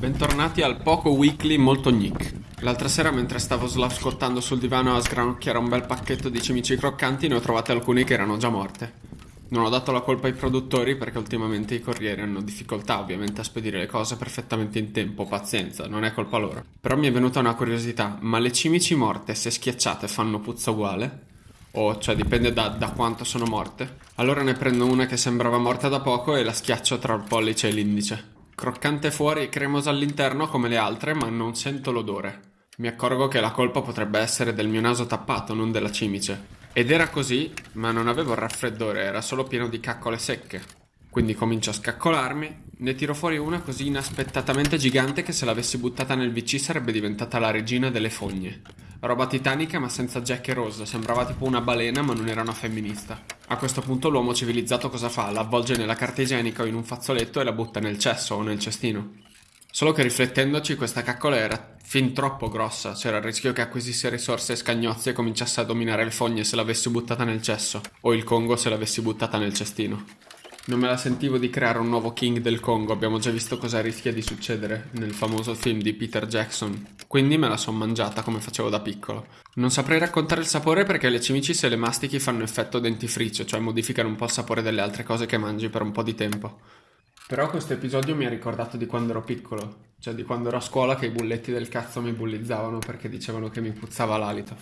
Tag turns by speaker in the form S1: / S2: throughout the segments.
S1: Bentornati al Poco Weekly molto Nick. L'altra sera mentre stavo slavscottando sul divano a sgranocchiare un bel pacchetto di cimici croccanti ne ho trovate alcune che erano già morte. Non ho dato la colpa ai produttori perché ultimamente i corrieri hanno difficoltà ovviamente a spedire le cose perfettamente in tempo, pazienza, non è colpa loro. Però mi è venuta una curiosità, ma le cimici morte se schiacciate fanno puzza uguale? O cioè dipende da, da quanto sono morte? Allora ne prendo una che sembrava morta da poco e la schiaccio tra il pollice e l'indice. Croccante fuori e cremosa all'interno come le altre, ma non sento l'odore. Mi accorgo che la colpa potrebbe essere del mio naso tappato, non della cimice. Ed era così, ma non avevo il raffreddore, era solo pieno di caccole secche. Quindi comincio a scaccolarmi, ne tiro fuori una così inaspettatamente gigante che se l'avessi buttata nel VC sarebbe diventata la regina delle fogne. Roba titanica ma senza Jack e Rose, sembrava tipo una balena ma non era una femminista. A questo punto l'uomo civilizzato cosa fa? La avvolge nella carta igienica o in un fazzoletto e la butta nel cesso o nel cestino. Solo che riflettendoci questa caccola era fin troppo grossa, c'era il rischio che acquisisse risorse e scagnozzi e cominciasse a dominare le fogne se l'avessi buttata nel cesso, o il Congo se l'avessi buttata nel cestino. Non me la sentivo di creare un nuovo King del Congo, abbiamo già visto cosa rischia di succedere nel famoso film di Peter Jackson, quindi me la son mangiata come facevo da piccolo. Non saprei raccontare il sapore perché le cimici se le mastichi fanno effetto dentifricio, cioè modificano un po' il sapore delle altre cose che mangi per un po' di tempo. Però questo episodio mi ha ricordato di quando ero piccolo, cioè di quando ero a scuola che i bulletti del cazzo mi bullizzavano perché dicevano che mi puzzava l'alito.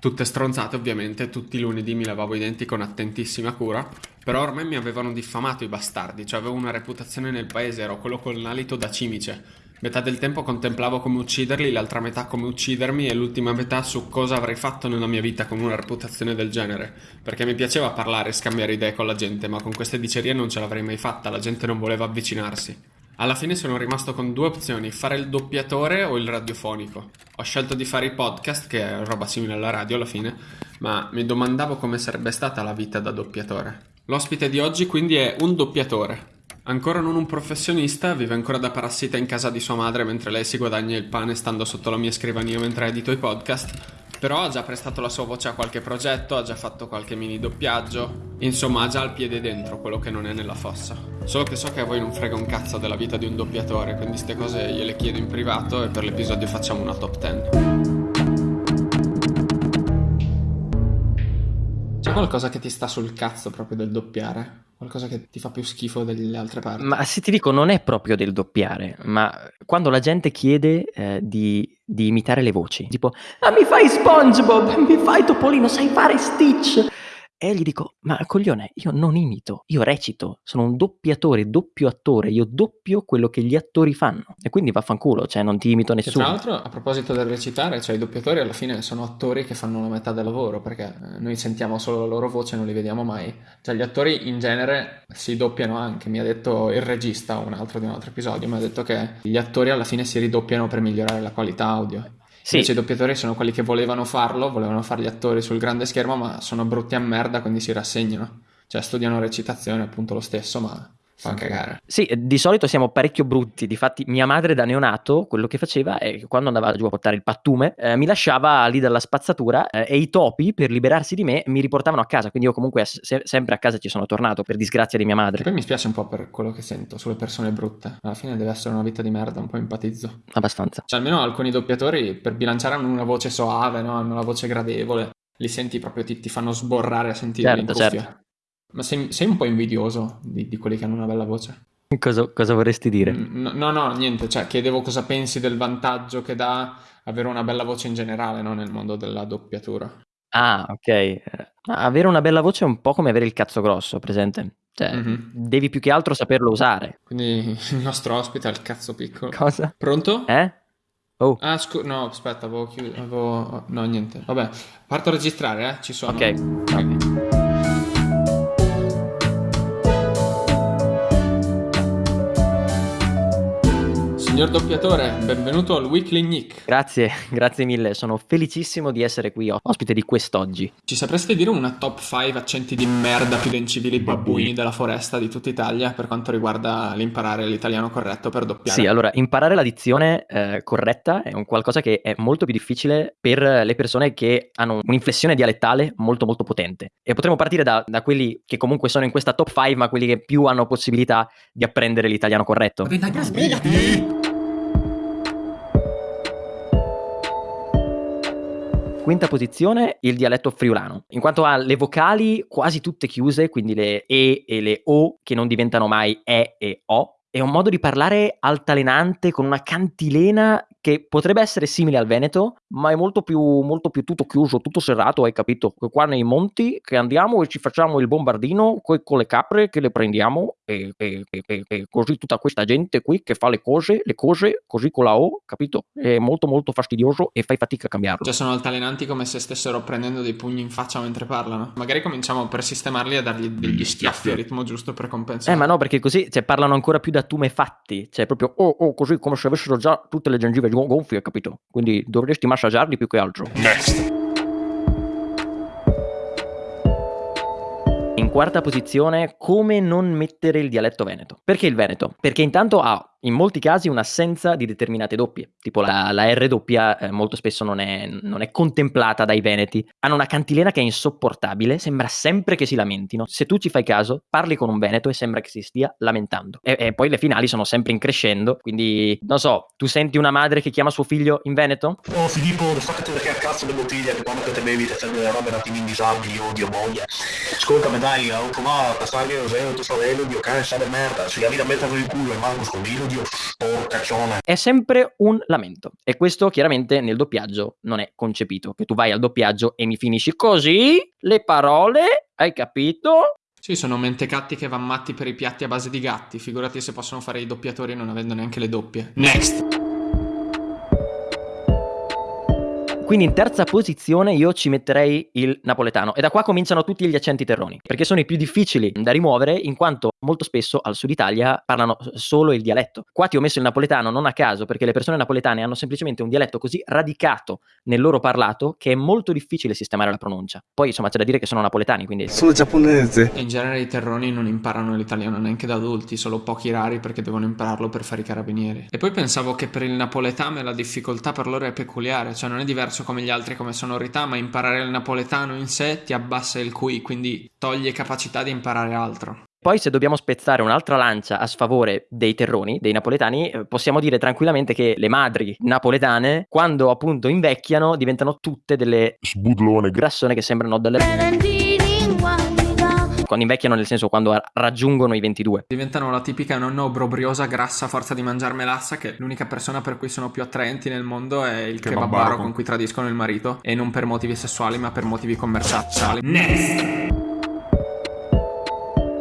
S1: Tutte stronzate ovviamente, tutti i lunedì mi lavavo i denti con attentissima cura, però ormai mi avevano diffamato i bastardi, cioè avevo una reputazione nel paese, ero quello con l'alito da cimice. Metà del tempo contemplavo come ucciderli, l'altra metà come uccidermi e l'ultima metà su cosa avrei fatto nella mia vita con una reputazione del genere. Perché mi piaceva parlare e scambiare idee con la gente, ma con queste dicerie non ce l'avrei mai fatta, la gente non voleva avvicinarsi. Alla fine sono rimasto con due opzioni, fare il doppiatore o il radiofonico. Ho scelto di fare i podcast, che è roba simile alla radio alla fine, ma mi domandavo come sarebbe stata la vita da doppiatore. L'ospite di oggi quindi è un doppiatore. Ancora non un professionista, vive ancora da parassita in casa di sua madre mentre lei si guadagna il pane stando sotto la mia scrivania mentre edito i podcast però ha già prestato la sua voce a qualche progetto, ha già fatto qualche mini doppiaggio. Insomma, ha già il piede dentro, quello che non è nella fossa. Solo che so che a voi non frega un cazzo della vita di un doppiatore, quindi queste cose gliele chiedo in privato e per l'episodio facciamo una top 10. C'è qualcosa che ti sta sul cazzo proprio del doppiare? Qualcosa che ti fa più schifo delle altre parti?
S2: Ma se ti dico, non è proprio del doppiare, ma quando la gente chiede eh, di, di, imitare le voci, tipo, ah, mi fai SpongeBob, mi fai Topolino, sai fare Stitch. E gli dico, ma coglione, io non imito, io recito, sono un doppiatore, doppio attore, io doppio quello che gli attori fanno. E quindi vaffanculo, cioè non ti imito nessuno.
S1: Tra l'altro, a proposito del recitare, cioè i doppiatori alla fine sono attori che fanno la metà del lavoro, perché eh, noi sentiamo solo la loro voce e non li vediamo mai. Cioè gli attori in genere si doppiano anche, mi ha detto il regista, un altro di un altro episodio, mi ha detto che gli attori alla fine si ridoppiano per migliorare la qualità audio. Sì. Invece i doppiatori sono quelli che volevano farlo, volevano fare gli attori sul grande schermo, ma sono brutti a merda, quindi si rassegnano. Cioè studiano recitazione appunto lo stesso, ma fa cagare.
S2: Sì, di solito siamo parecchio brutti. Difatti, mia madre da neonato quello che faceva è che quando andava giù a portare il pattume, eh, mi lasciava lì dalla spazzatura eh, e i topi, per liberarsi di me, mi riportavano a casa. Quindi io comunque se- sempre a casa ci sono tornato, per disgrazia di mia madre.
S1: E poi mi spiace un po' per quello che sento sulle persone brutte. Alla fine deve essere una vita di merda, un po' empatizzo.
S2: Abbastanza.
S1: Cioè, almeno alcuni doppiatori per bilanciare hanno una voce soave, no? hanno una voce gradevole. Li senti proprio, ti, ti fanno sborrare a sentire certo, in cuffia. Certo. Ma sei, sei, un po' invidioso di, di quelli che hanno una bella voce.
S2: Cosa, cosa, vorresti dire?
S1: Mm, no, no, no, niente, cioè chiedevo cosa pensi del vantaggio che dà avere una bella voce in generale no? nel mondo della doppiatura.
S2: Ah, ok. Avere una bella voce è un po' come avere il cazzo grosso, presente? Cioè, mm-hmm. devi più che altro saperlo usare.
S1: Quindi il nostro ospite ha il cazzo piccolo.
S2: Cosa?
S1: Pronto?
S2: Eh?
S1: Oh. Ah, scu- no, aspetta, avevo chiuso. Avevo... No, niente. Vabbè, parto a registrare, eh? Ci sono.
S2: Ok. okay.
S1: Signor doppiatore, benvenuto al Weekly Nick.
S2: Grazie, grazie mille, sono felicissimo di essere qui ospite di quest'oggi.
S1: Ci sapreste dire una top 5 accenti di merda più dencivili babbuini della foresta di tutta Italia per quanto riguarda l'imparare l'italiano corretto per doppiare?
S2: Sì, allora, imparare la dizione eh, corretta è un qualcosa che è molto più difficile per le persone che hanno un'inflessione dialettale molto molto potente. E potremmo partire da, da quelli che comunque sono in questa top 5, ma quelli che più hanno possibilità di apprendere l'italiano corretto.
S1: Spiegati!
S2: Quinta posizione il dialetto friulano, in quanto ha le vocali quasi tutte chiuse, quindi le E e le O che non diventano mai E e O, è un modo di parlare altalenante con una cantilena che potrebbe essere simile al Veneto, ma è molto più, molto più tutto chiuso, tutto serrato, hai capito? Qua nei monti che andiamo e ci facciamo il bombardino con, con le capre che le prendiamo e, e, e, e, così tutta questa gente qui che fa le cose, le cose così con la O, capito? È molto molto fastidioso e fai fatica a cambiarlo.
S1: Cioè sono altalenanti come se stessero prendendo dei pugni in faccia mentre parlano. Magari cominciamo per sistemarli a dargli degli schiaffi a ritmo giusto per compensare.
S2: Eh ma no, perché così cioè, parlano ancora più da tumefatti, cioè proprio oh oh così come se avessero già tutte le gengive gonfie, capito? Quindi dovresti massaggiarli più che altro.
S3: Next.
S2: In quarta posizione, come non mettere il dialetto veneto. Perché il veneto? Perché intanto ha in molti casi un'assenza di determinate doppie, tipo la, la R doppia eh, molto spesso non è, non è, contemplata dai veneti, hanno una cantilena che è insopportabile, sembra sempre che si lamentino, se tu ci fai caso parli con un veneto e sembra che si stia lamentando e, e poi le finali sono sempre in crescendo, quindi non so, tu senti una madre che chiama suo figlio in veneto?
S3: Oh Filippo, lo so che te perché a cazzo le bottiglie che quando te bevi ti serve le robe un attimo indisabili, io odio moglie. Ascoltami dai, ho provato a passare io, tu fratello, dio cane, sa di merda, se la vita mettere il culo e manco scondilo, Dio, porcaccione.
S2: È sempre un lamento. E questo chiaramente nel doppiaggio non è concepito. Che tu vai al doppiaggio e mi finisci così le parole, hai capito?
S1: Sì, sono mentecatti che van matti per i piatti a base di gatti. Figurati se possono fare i doppiatori non avendo neanche le doppie. Next!
S2: Quindi in terza posizione io ci metterei il napoletano. E da qua cominciano tutti gli accenti terroni, perché sono i più difficili da rimuovere in quanto molto spesso al sud Italia parlano solo il dialetto. Qua ti ho messo il napoletano non a caso perché le persone napoletane hanno semplicemente un dialetto così radicato nel loro parlato che è molto difficile sistemare la pronuncia. Poi insomma c'è da dire che sono napoletani, quindi...
S4: Sono giapponese.
S1: In genere i terroni non imparano l'italiano neanche da adulti, solo pochi rari perché devono impararlo per fare i carabinieri. E poi pensavo che per il napoletano la difficoltà per loro è peculiare, cioè non è diverso diverso come gli altri come sonorità, ma imparare il napoletano in sé ti abbassa il QI, quindi toglie capacità di imparare altro.
S2: Poi se dobbiamo spezzare un'altra lancia a sfavore dei terroni, dei napoletani, eh, possiamo dire tranquillamente che le madri napoletane, quando appunto invecchiano, diventano tutte delle
S3: sbudlone
S2: grassone che sembrano delle quando invecchiano nel senso quando raggiungono i 22.
S1: Diventano la tipica nonna obbrobriosa grassa a forza di mangiare melassa che l'unica persona per cui sono più attraenti nel mondo è il kebabaro con cui tradiscono il marito e non per motivi sessuali ma per motivi commerciali. Next!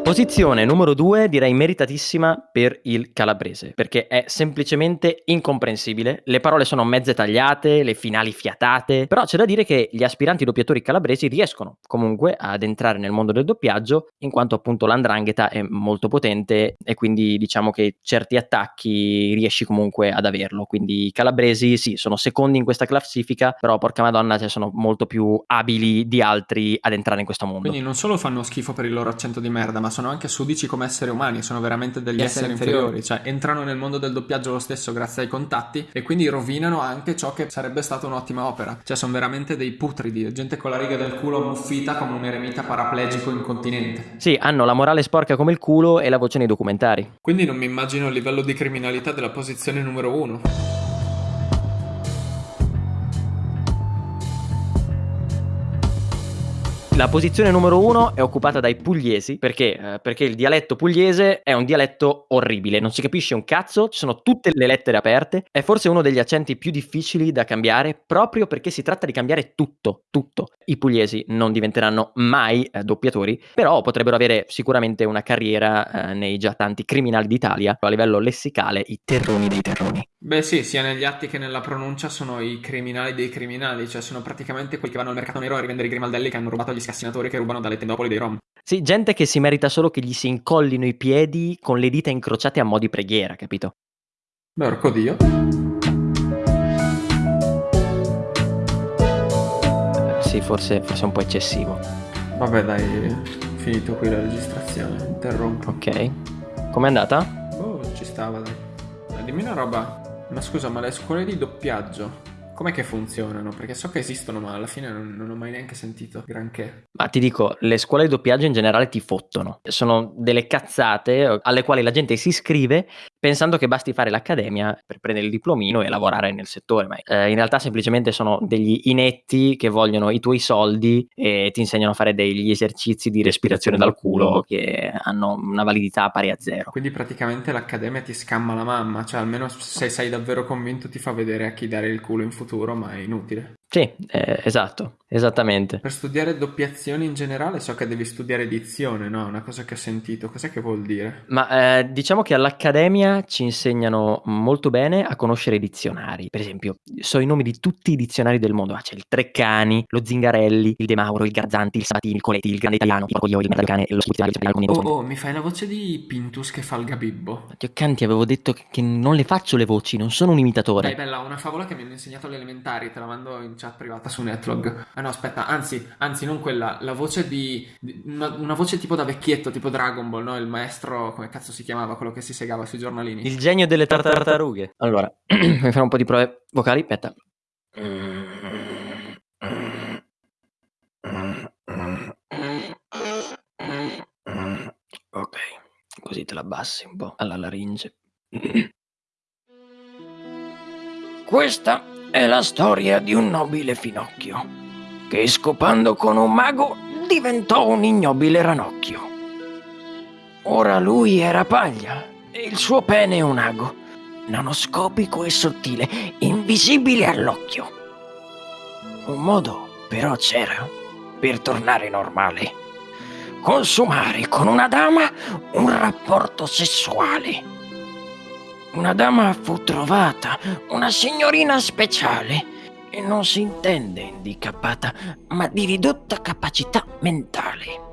S2: Posizione numero 2 direi meritatissima per il calabrese, perché è semplicemente incomprensibile, le parole sono mezze tagliate, le finali fiatate, però c'è da dire che gli aspiranti doppiatori calabresi riescono comunque ad entrare nel mondo del doppiaggio, in quanto appunto l'andrangheta è molto potente e quindi diciamo che certi attacchi riesci comunque ad averlo, quindi i calabresi sì, sono secondi in questa classifica, però porca madonna cioè, sono molto più abili di altri ad entrare in questo mondo.
S1: Quindi non solo fanno schifo per il loro accento di merda, ma sono anche sudici come esseri umani, sono veramente degli esseri, esseri inferiori. inferiori, cioè entrano nel mondo del doppiaggio lo stesso grazie ai contatti e quindi rovinano anche ciò che sarebbe stata un'ottima opera. Cioè sono veramente dei putridi, gente con la riga del culo muffita come un eremita paraplegico incontinente.
S2: Sì, hanno la morale sporca come il culo e la voce nei documentari.
S1: Quindi non mi immagino il livello di criminalità della posizione numero uno.
S2: La posizione numero uno è occupata dai pugliesi perché? Eh, perché il dialetto pugliese è un dialetto orribile, non si capisce un cazzo, ci sono tutte le lettere aperte, è forse uno degli accenti più difficili da cambiare proprio perché si tratta di cambiare tutto, tutto. I pugliesi non diventeranno mai eh, doppiatori, però potrebbero avere sicuramente una carriera eh, nei già tanti criminali d'Italia, a livello lessicale i terroni dei terroni.
S1: Beh sì, sia negli atti che nella pronuncia sono i criminali dei criminali, cioè sono praticamente quelli che vanno al mercato nero a rivendere i grimaldelli che hanno rubato agli scassinatori che rubano dalle tendopoli dei rom.
S2: Sì, gente che si merita solo che gli si incollino i piedi con le dita incrociate a mo' di preghiera, capito?
S1: Beh, orco Dio.
S2: Sì, forse, forse è un po' eccessivo.
S1: Vabbè dai, finito qui la registrazione, interrompo.
S2: Ok. Com'è andata?
S1: Oh, ci stava dai dimmi una roba. Ma scusa, ma le scuole di doppiaggio Com'è che funzionano? Perché so che esistono, ma alla fine non, non ho mai neanche sentito granché.
S2: Ma ti dico, le scuole di doppiaggio in generale ti fottono. Sono delle cazzate alle quali la gente si iscrive pensando che basti fare l'accademia per prendere il diplomino e lavorare nel settore. Ma eh, in realtà semplicemente sono degli inetti che vogliono i tuoi soldi e ti insegnano a fare degli esercizi di respirazione dal culo che hanno una validità pari a zero.
S1: Quindi praticamente l'accademia ti scamma la mamma, cioè almeno se sei davvero convinto ti fa vedere a chi dare il culo in futuro, ma è inutile.
S2: Sì, eh, esatto, esattamente.
S1: Per studiare doppiazioni in generale so che devi studiare edizione, no? Una cosa che ho sentito, cos'è che vuol dire?
S2: Ma eh, diciamo che all'Accademia ci insegnano molto bene a conoscere i dizionari. Per esempio, so i nomi di tutti i dizionari del mondo. Ah, c'è il Treccani, lo Zingarelli, il De Mauro, il Garzanti, il Sabatini, il Coletti, il Grande Italiano, il Coglio, il Merdacane e lo Spizionario
S1: Oh, oh, mi fai la voce di Pintus che fa il gabibbo.
S2: Dio Canti, avevo detto che non le faccio le voci, non sono un imitatore.
S1: Dai, bella, una favola che mi hanno insegnato alle elementari, te la mando in chat privata su Netlog. Ah no, aspetta, anzi, anzi, non quella, la voce di. di- una, una voce tipo da vecchietto, tipo Dragon Ball, no? Il maestro, come cazzo si chiamava, quello che si segava sui giornalini.
S2: Il genio delle tartarughe. Allora, mi fare un po' di prove vocali, aspetta. Ok, così te la abbassi un po' alla laringe. Questa è la storia di un nobile finocchio che scopando con un mago diventò un ignobile ranocchio. Ora lui era paglia e il suo pene un ago, nanoscopico e sottile, invisibile all'occhio. Un modo però c'era per tornare normale. Consumare con una dama un rapporto sessuale. Una dama fu trovata, una signorina speciale, e non si intende handicappata, ma di ridotta capacità mentale.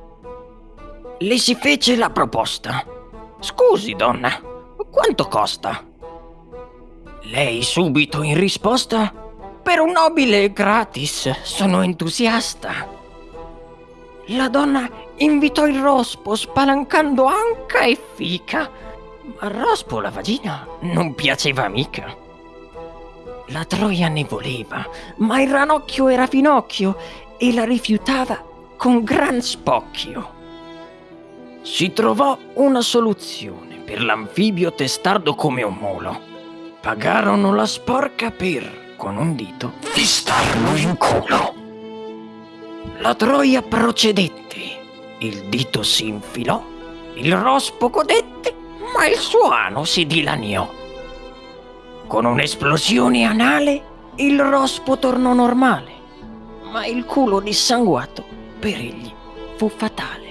S2: Le si fece la proposta. Scusi, donna, quanto costa? Lei subito in risposta. Per un nobile gratis, sono entusiasta. La donna invitò il rospo spalancando anca e fica. Ma rospo la vagina non piaceva mica. La troia ne voleva, ma il ranocchio era finocchio e la rifiutava con gran spocchio. Si trovò una soluzione per l'anfibio testardo come un molo. Pagarono la sporca per, con un dito, fistarlo in culo. La troia procedette, il dito si infilò, il rospo godette, ma il suo ano si dilaniò. Con un'esplosione anale, il rospo tornò normale, ma il culo dissanguato per egli fu fatale.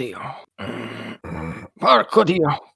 S2: Dio! Porco Dio!